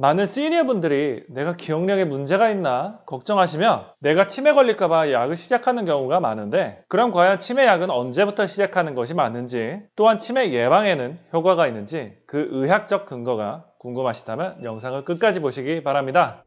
많은 시니어 분들이 내가 기억력에 문제가 있나 걱정하시며 내가 치매 걸릴까봐 약을 시작하는 경우가 많은데 그럼 과연 치매 약은 언제부터 시작하는 것이 맞는지 또한 치매 예방에는 효과가 있는지 그 의학적 근거가 궁금하시다면 영상을 끝까지 보시기 바랍니다.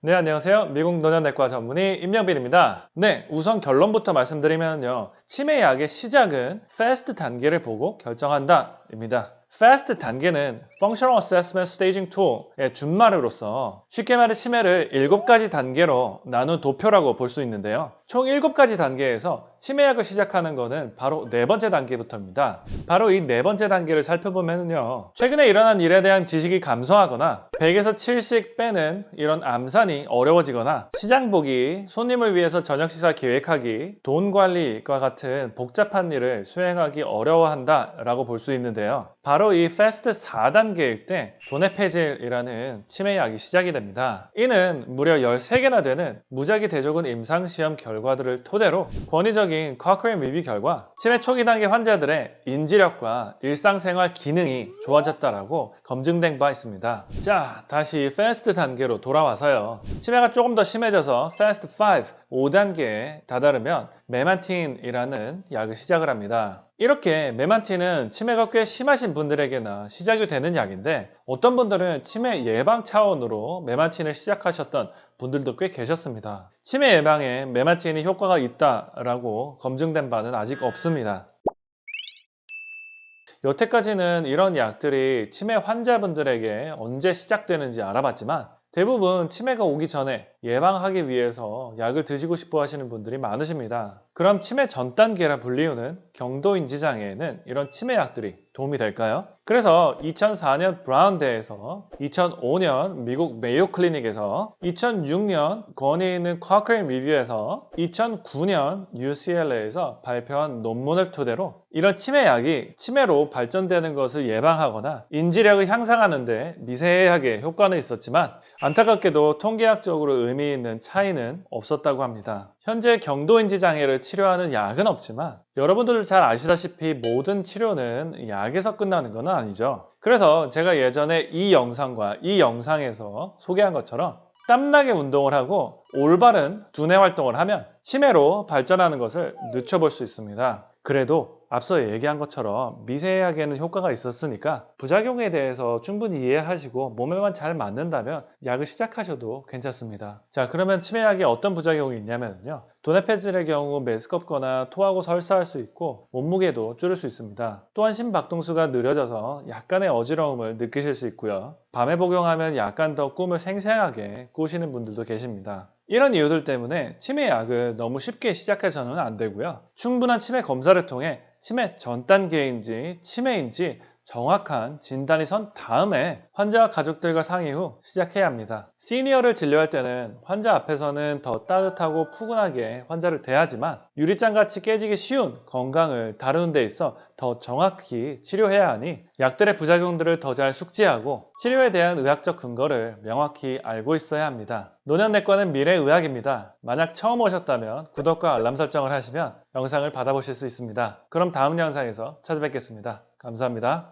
네 안녕하세요. 미국 노년내과 전문의 임영빈입니다. 네 우선 결론부터 말씀드리면요. 치매 약의 시작은 FAST 단계를 보고 결정한다 입니다 FAST 단계는 Functional Assessment Staging Tool의 준말으로서 쉽게 말해 치매를 7가지 단계로 나눈 도표라고 볼 수 있는데요 총 7가지 단계에서 치매약을 시작하는 것은 바로 네 번째 단계부터입니다. 바로 이 네 번째 단계를 살펴보면요. 최근에 일어난 일에 대한 지식이 감소하거나 100에서 7씩 빼는 이런 암산이 어려워지거나 시장 보기, 손님을 위해서 저녁 식사 계획하기, 돈 관리과 같은 복잡한 일을 수행하기 어려워한다 라고 볼 수 있는데요. 바로 이 FAST 4단계일 때 도네페질이라는 치매약이 시작이 됩니다. 이는 무려 13개나 되는 무작위 대조군 임상시험 결과들을 토대로 권위적인 Cochrane 리뷰 결과 치매 초기 단계 환자들의 인지력과 일상생활 기능이 좋아졌다라고 검증된 바 있습니다. 자, 다시 FAST 단계로 돌아와서요. 치매가 조금 더 심해져서 FAST 5, 5단계에 다다르면 메만틴이라는 약을 시작을 합니다. 이렇게 메만틴은 치매가 꽤 심하신 분들에게나 시작이 되는 약인데 어떤 분들은 치매 예방 차원으로 메만틴을 시작하셨던 분들도 꽤 계셨습니다. 치매 예방에 메만틴이 효과가 있다라고 검증된 바는 아직 없습니다. 여태까지는 이런 약들이 치매 환자분들에게 언제 시작되는지 알아봤지만 대부분 치매가 오기 전에 예방하기 위해서 약을 드시고 싶어 하시는 분들이 많으십니다. 그럼 치매 전 단계라 불리우는 경도인지 장애에는 이런 치매 약들이 도움이 될까요? 그래서 2004년 브라운 대에서 2005년 미국 메이오 클리닉에서 2006년 권위 있는 Cochrane 리뷰에서 2009년 UCLA에서 발표한 논문을 토대로 이런 치매 약이 치매로 발전되는 것을 예방하거나 인지력을 향상하는 데 미세하게 효과는 있었지만 안타깝게도 통계학적으로 의미 있는 차이는 없었다고 합니다. 현재 경도인지 장애를 치료하는 약은 없지만 여러분들 잘 아시다시피 모든 치료는 약 에서 끝나는 건 아니죠. 그래서 제가 예전에 이 영상과 이 영상에서 소개한 것처럼 땀나게 운동을 하고 올바른 두뇌 활동을 하면 치매로 발전하는 것을 늦춰볼 수 있습니다. 그래도 앞서 얘기한 것처럼 미세하게는 효과가 있었으니까 부작용에 대해서 충분히 이해하시고 몸에만 잘 맞는다면 약을 시작하셔도 괜찮습니다. 자 그러면 치매약에 어떤 부작용이 있냐면요. 도네페질의 경우 메스껍거나 토하고 설사할 수 있고 몸무게도 줄일 수 있습니다. 또한 심박동수가 느려져서 약간의 어지러움을 느끼실 수 있고요. 밤에 복용하면 약간 더 꿈을 생생하게 꾸시는 분들도 계십니다 이런 이유들 때문에 치매 약을 너무 쉽게 시작해서는 안 되고요. 충분한 치매 검사를 통해 치매 전 단계인지 치매인지 정확한 진단이 선 다음에 환자와 가족들과 상의 후 시작해야 합니다. 시니어를 진료할 때는 환자 앞에서는 더 따뜻하고 푸근하게 환자를 대하지만 유리장같이 깨지기 쉬운 건강을 다루는 데 있어 더 정확히 치료해야 하니 약들의 부작용들을 더 잘 숙지하고 치료에 대한 의학적 근거를 명확히 알고 있어야 합니다. 노년내과는 미래의학입니다. 만약 처음 오셨다면 구독과 알람 설정을 하시면 영상을 받아보실 수 있습니다. 그럼 다음 영상에서 찾아뵙겠습니다. 감사합니다.